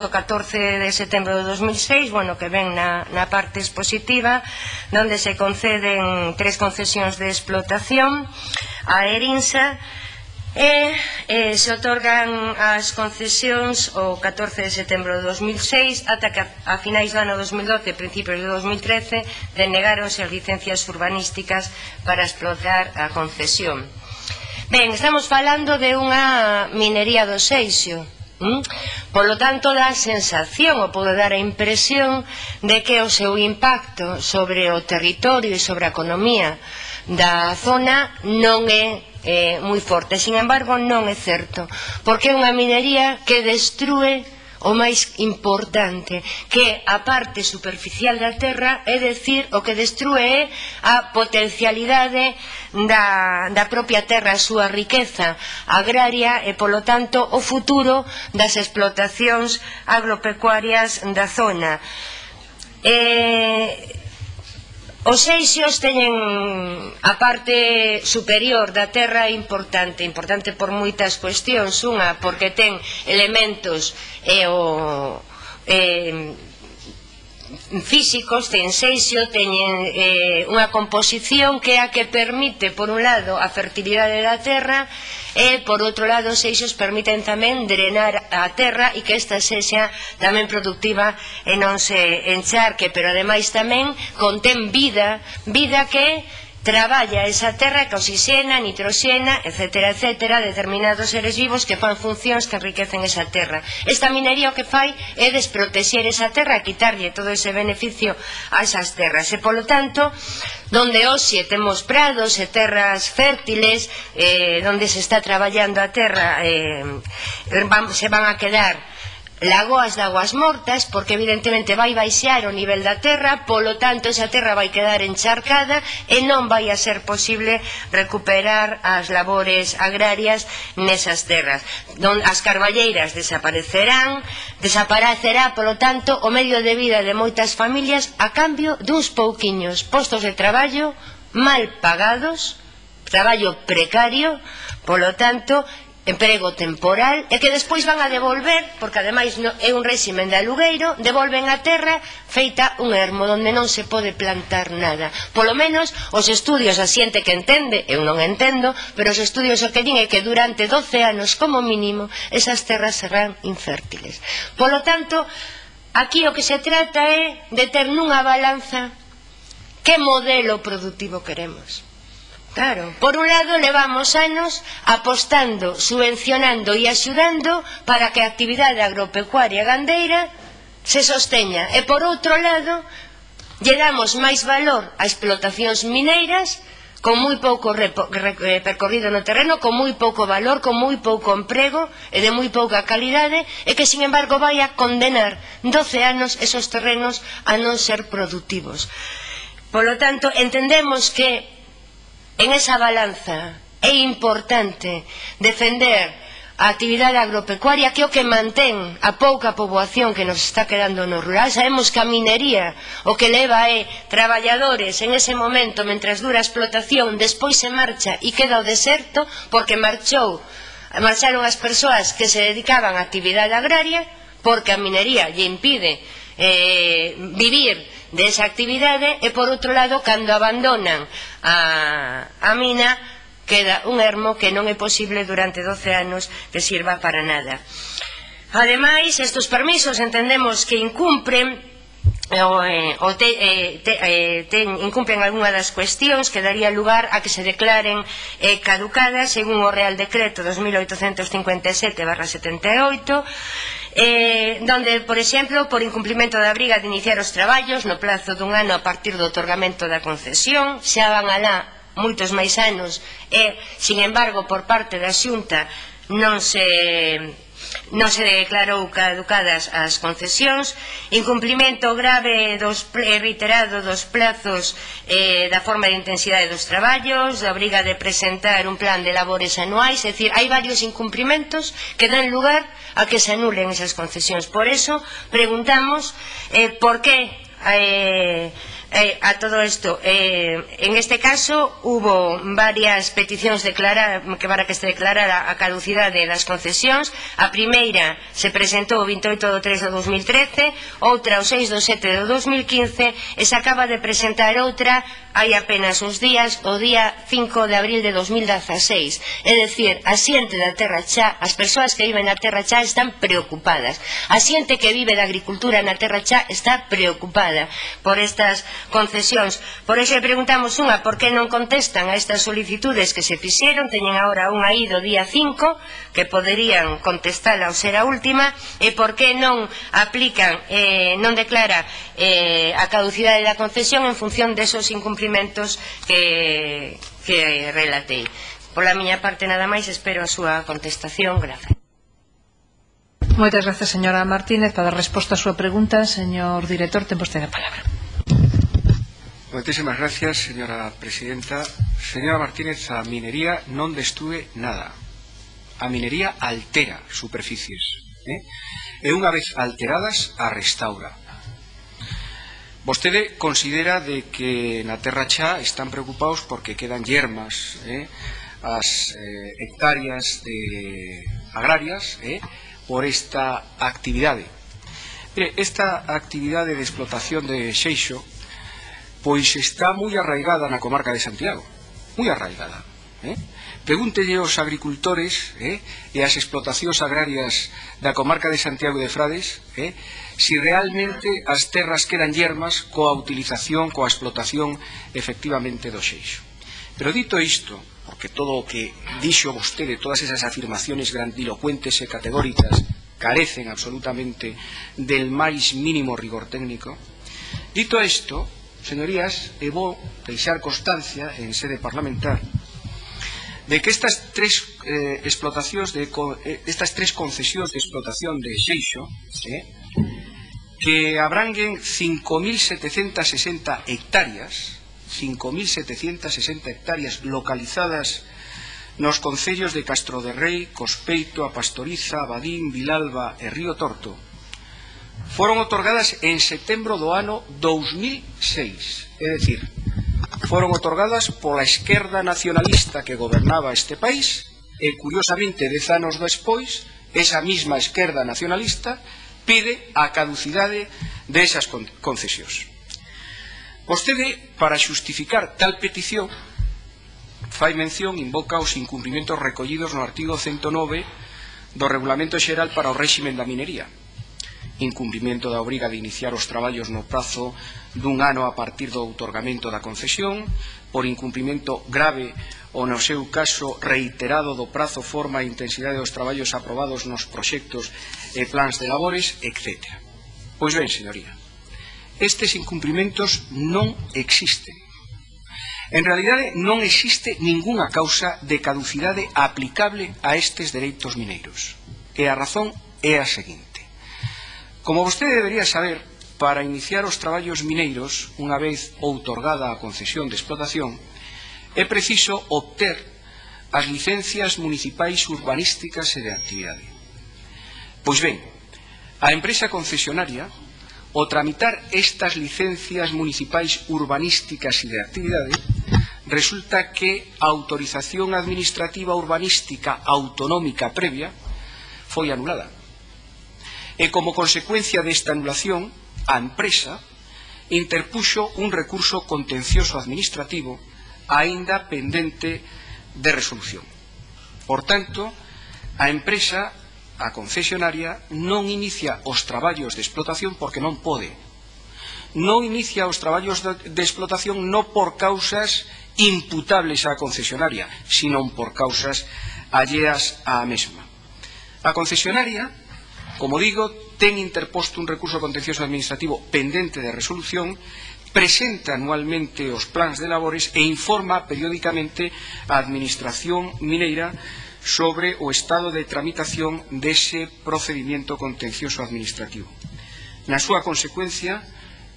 o 14 de setembro de 2006, bueno, que ven na, na parte expositiva, donde se conceden tres concesións de explotación a Erinsa, e eh, se otorgan as concesións o 14 de setembro de 2006 ata que a, a finais do ano 2012 principios de 2013 denegaronse as licencias urbanísticas para explotar a concesión. Ben, estamos falando de unha minería do Seixo. ¿Mm? Polo tanto, dá a sensación ou pode dar a impresión de que o seu impacto sobre o territorio e sobre a economía da zona non é eh, moi forte. Sin embargo, non é certo, porque é unha minería que destrue o máis importante, que a parte superficial da Terra, é decir, o que destrue é a potencialidade da, da propia Terra, a súa riqueza agraria e, polo tanto, o futuro das explotacións agropecuarias da zona. Eh, Os eixios teñen a parte superior da Terra importante, importante por moitas cuestións, unha porque ten elementos e o eh, físicos ten seixio teñen eh, unha composición que é a que permite por un lado a fertilidade da terra e por outro lado os seixos permiten tamén drenar a terra e que esta sexa tamén productiva e non se encharque pero ademais tamén contén vida vida que traballa esa terra que oxixena, nitroxena, etc., etc., determinados seres vivos que fan funcións que enriquecen esa terra. Esta minería o que fai é desprotexer esa terra, quitarlle todo ese beneficio a esas terras. E, polo tanto, donde hoxe temos prados e terras fértiles, eh, donde se está traballando a terra, eh, se van a quedar lagoas de aguas mortas, porque evidentemente vai baixar o nivel da terra, polo tanto esa terra vai quedar encharcada e non vai a ser posible recuperar as labores agrarias nesas terras. Don, as carballeiras desaparecerán, desaparecerá, polo tanto, o medio de vida de moitas familias a cambio duns pouquiños postos de traballo mal pagados, traballo precario, polo tanto, emprego temporal e que despois van a devolver, porque ademais no, é un réximen de alugueiro, devolven a terra feita un ermo onde non se pode plantar nada. Polo menos os estudios a xente que entende, eu non entendo, pero os estudios o que din é que durante 12 anos como mínimo esas terras serán infértiles. Polo tanto, aquí o que se trata é de ter nunha balanza que modelo productivo queremos Claro, por un lado levamos anos apostando, subvencionando e axudando para que a actividade agropecuaria gandeira se sosteña. E por outro lado, lle damos máis valor a explotacións mineiras con moi pouco eh, percorrido no terreno, con moi pouco valor, con moi pouco emprego e de moi pouca calidade, e que, sin embargo, vai a condenar 12 anos esos terrenos a non ser productivos. Por lo tanto, entendemos que en esa balanza é importante defender a actividade agropecuaria que é o que mantén a pouca poboación que nos está quedando no rural. Sabemos que a minería o que leva é traballadores en ese momento, mentras dura a explotación, despois se marcha e queda o deserto porque marchou marcharon as persoas que se dedicaban á actividade agraria porque a minería lle impide eh, vivir desa actividade e por outro lado cando abandonan a, a mina queda un ermo que non é posible durante 12 anos que sirva para nada. Ademais, estes permisos entendemos que incumpren eh, O, eh, o te, eh, te, eh, ten, incumplen algunha das cuestións que daría lugar a que se declaren eh, caducadas según o Real Decreto 2857-78 eh, donde, por exemplo, por incumplimento da briga de iniciar os traballos no plazo dun ano a partir do otorgamento da concesión, xa van alá moitos máis anos e, sin embargo, por parte da xunta non se Non se declarou caducadas as concesións, incumplimento grave dos reiterado dos plazos eh, da forma de intensidade dos traballos, da obriga de presentar un plan de labores anuais, é dicir, hai varios incumplimentos que dan lugar a que se anulen esas concesións. Por eso, preguntamos eh, por que... Eh, Eh, a todo esto, eh, en este caso hubo varias peticións declarar, que para que se declarara a caducidade das concesións. A primeira se presentou o 28 do 3 do 2013, outra o 6 do 7 do 2015 e se acaba de presentar outra hai apenas uns días, o día 5 de abril de 2016. É dicir, a xente da terra xa, as persoas que viven na terra xa están preocupadas. A xente que vive da agricultura na terra xa está preocupada por estas concesións. Por iso preguntamos unha, por que non contestan a estas solicitudes que se fixeron, teñen agora unha aí do día 5, que poderían contestala ao ser a última, e por que non aplican, eh, non declara eh, a caducidade da concesión en función desos incumplimentos que, que relatei. Pola miña parte nada máis, espero a súa contestación. Grazas. Moitas grazas, señora Martínez. Para dar resposta á súa pregunta, señor director, ten vostede a palabra. Moitísimas gracias, señora presidenta. Señora Martínez, a minería non destrue nada. A minería altera superficies. Eh? E unha vez alteradas, a restaura. Vostede considera de que na Terra Chá están preocupados porque quedan yermas eh? as eh, hectáreas de agrarias eh? por esta actividade. Mire, esta actividade de explotación de xeixo pois está moi arraigada na comarca de Santiago, moi arraigada. Eh? Pregúntelle aos agricultores eh, e ás explotacións agrarias da comarca de Santiago de Frades eh, si realmente as terras quedan yermas coa utilización, coa explotación efectivamente do xeixo. Pero dito isto, porque todo o que dixo vostede, todas esas afirmaciones grandilocuentes e categóricas carecen absolutamente del máis mínimo rigor técnico, dito isto, Señorías, e vou deixar constancia en sede parlamentar de que estas tres eh, explotacións de eh, estas tres concesións de explotación de Xeixo, eh, que abranguen 5760 hectáreas, 5.760 hectáreas localizadas nos concellos de Castro de Rei, Cospeito, Apastoriza, Abadín, Vilalba e Río Torto, foron otorgadas en setembro do ano 2006. É dicir, foron otorgadas pola esquerda nacionalista que gobernaba este país e, curiosamente, dez anos despois, esa mesma esquerda nacionalista pide a caducidade desas concesións. Vostede, para xustificar tal petición, fai mención, invoca os incumprimentos recollidos no artigo 109 do Regulamento Xeral para o Réxime da Minería, incumprimento da obriga de iniciar os traballos no prazo dun ano a partir do outorgamento da concesión, por incumprimento grave ou no seu caso reiterado do prazo, forma e intensidade dos traballos aprobados nos proxectos e plans de labores, etc. Pois ben, señoría, estes incumprimentos non existen. En realidade non existe ningunha causa de caducidade aplicable a estes dereitos mineiros. E a razón é a seguinte. Como vostede debería saber, para iniciar os traballos mineiros, unha vez outorgada a concesión de explotación, é preciso obter as licencias municipais urbanísticas e de actividade. Pois ben, a empresa concesionaria, o tramitar estas licencias municipais urbanísticas e de actividade, resulta que a autorización administrativa urbanística autonómica previa foi anulada e como consecuencia desta anulación, a empresa interpuxo un recurso contencioso administrativo aínda pendente de resolución. Por tanto, a empresa, a concesionaria, non inicia os traballos de explotación porque non pode. Non inicia os traballos de explotación non por causas imputables á concesionaria, sino por causas alleas á mesma. A concesionaria Como digo, ten interposto un recurso contencioso administrativo pendente de resolución presenta anualmente os plans de labores e informa periódicamente a Administración Mineira sobre o estado de tramitación dese procedimento contencioso administrativo. Na súa consecuencia,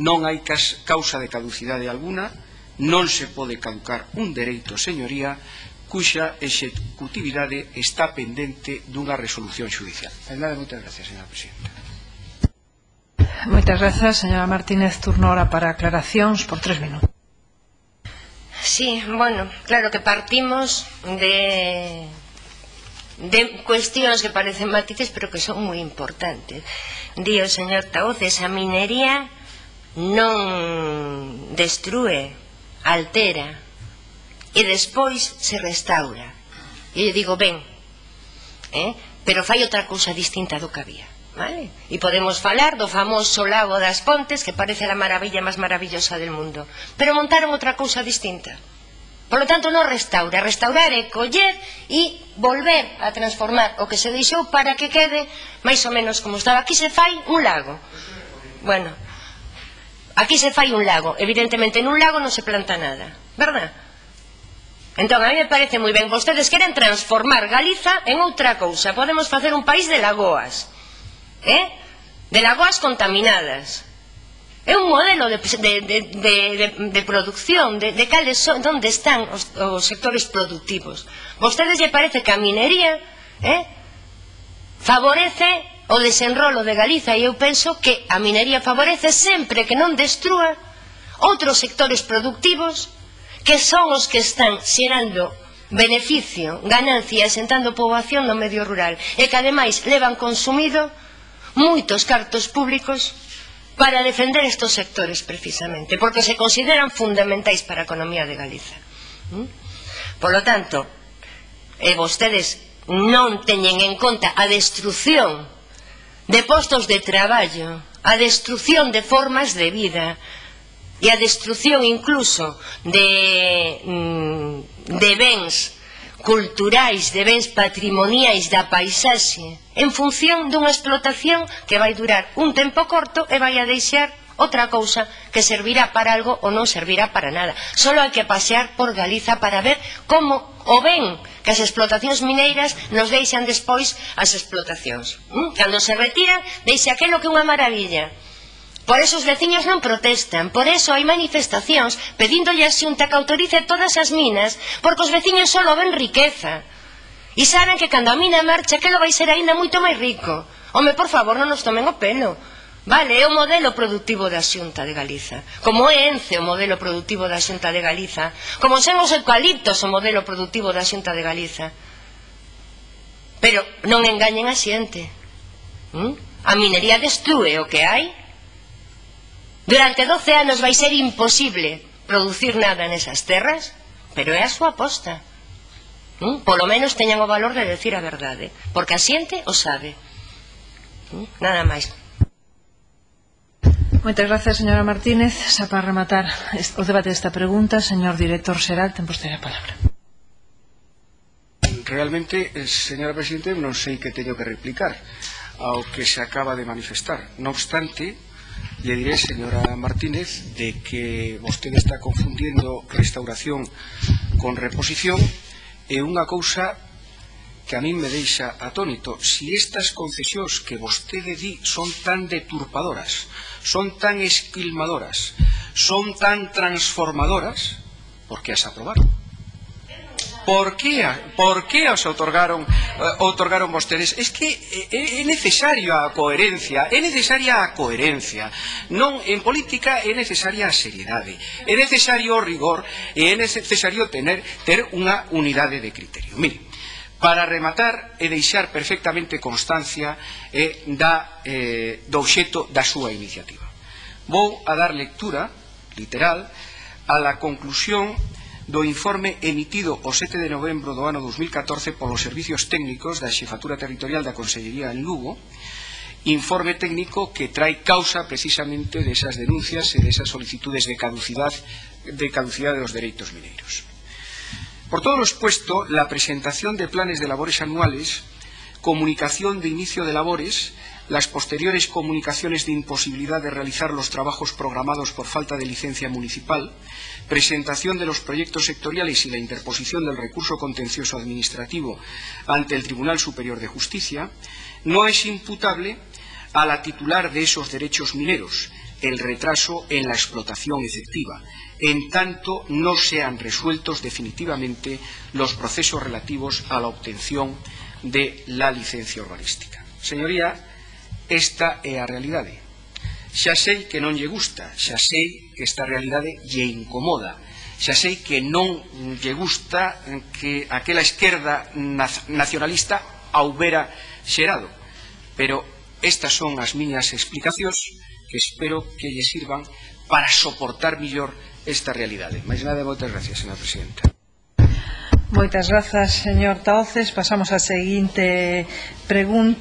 non hai causa de caducidade alguna, non se pode caducar un dereito, señoría, cuxa executividade está pendente dunha resolución judicial. Nada, moitas gracias, señora Presidenta. Moitas gracias, señora Martínez. Turno ahora para aclaracións por tres minutos. Sí, bueno, claro que partimos de de cuestións que parecen matices pero que son moi importantes di o señor Taoz esa minería non destrue altera e despois se restaura. E eu digo, ben, eh? pero fai outra cousa distinta do que había. Vale? E podemos falar do famoso lago das Pontes, que parece a maravilla máis maravillosa del mundo. Pero montaron outra cousa distinta. Por lo tanto, non restaura. Restaurar é coller e volver a transformar o que se deixou para que quede máis ou menos como estaba. Aquí se fai un lago. Bueno, aquí se fai un lago. Evidentemente, nun lago non se planta nada. Verdad? Entón, a mí me parece moi ben, vostedes queren transformar Galiza en outra cousa. Podemos facer un país de lagoas, eh? de lagoas contaminadas. É un modelo de, de, de, de, de, de producción, de, de cales son, onde están os, os sectores productivos. Vostedes lle parece que a minería eh? favorece o desenrolo de Galiza e eu penso que a minería favorece sempre que non destrúa outros sectores productivos que son os que están xerando beneficio, ganancia e sentando poboación no medio rural e que ademais levan consumido moitos cartos públicos para defender estes sectores precisamente porque se consideran fundamentais para a economía de Galiza. ¿Mm? Por lo tanto e vostedes non teñen en conta a destrucción de postos de traballo a destrucción de formas de vida e a destrucción incluso de, mm, de bens culturais, de bens patrimoniais da paisaxe en función dunha explotación que vai durar un tempo corto e vai a deixar outra cousa que servirá para algo ou non servirá para nada. Solo hai que pasear por Galiza para ver como o ben que as explotacións mineiras nos deixan despois as explotacións. Mm? Cando se retiran, deixa aquelo que é unha maravilla Por eso os veciños non protestan, por eso hai manifestacións pedíndolle a xunta que autorice todas as minas, porque os veciños só ven riqueza. E saben que cando a mina marcha, que lo vai ser aínda moito máis rico. Home, por favor, non nos tomen o pelo. Vale, é o modelo productivo da Xunta de Galiza Como é Ence o modelo productivo da Xunta de Galiza Como sen os eucaliptos o modelo productivo da Xunta de Galiza Pero non engañen a xente ¿Mm? A minería destrue o que hai Durante 12 anos vai ser imposible producir nada nesas terras, pero é a súa aposta. ¿Mm? Polo menos teñan o valor de decir a verdade, porque a xente o sabe. ¿Mm? Nada máis. Moitas gracias, señora Martínez. Xa para rematar o debate desta pregunta, señor director Xeral, ten vostede a palabra. Realmente, eh, señora Presidente, non sei que teño que replicar ao que se acaba de manifestar. Non obstante, lle diré, señora Martínez, de que vostede está confundindo restauración con reposición e unha cousa que a min me deixa atónito. Si estas concesións que vostede di son tan deturpadoras, son tan esquilmadoras, son tan transformadoras, por que as aprobaron? Por que, por que os otorgaron, uh, otorgaron vostedes? Es que eh, eh, é necesario a coherencia, é necesaria a coherencia. Non, en política é necesaria a seriedade, é necesario o rigor e é necesario tener, ter unha unidade de criterio. Mire, para rematar e deixar perfectamente constancia eh, da, eh, do obxeto da súa iniciativa. Vou a dar lectura, literal, a la conclusión do informe emitido o 7 de novembro do ano 2014 polos servicios técnicos da Xefatura Territorial da Consellería en Lugo, informe técnico que trae causa precisamente desas denuncias e desas solicitudes de caducidade de caducidade dos dereitos mineiros. Por todo lo expuesto, la presentación de planes de labores anuales, comunicación de inicio de labores, las posteriores comunicaciones de imposibilidad de realizar los trabajos programados por falta de licencia municipal, presentación de los proyectos sectoriales y la interposición del recurso contencioso administrativo ante el Tribunal Superior de Justicia, no es imputable a la titular de esos derechos mineros el retraso en la explotación efectiva, en tanto no sean resueltos definitivamente los procesos relativos a la obtención de la licencia urbanística. Señoría, Esta é a realidade. Xa sei que non lle gusta, xa sei que esta realidade lle incomoda, xa sei que non lle gusta que aquela esquerda nacionalista a houbera xerado. Pero estas son as miñas explicacións que espero que lle sirvan para soportar mellor esta realidade. Mais nada, moitas gracias, señora presidenta. Moitas grazas, señor Taoces. Pasamos á seguinte pregunta.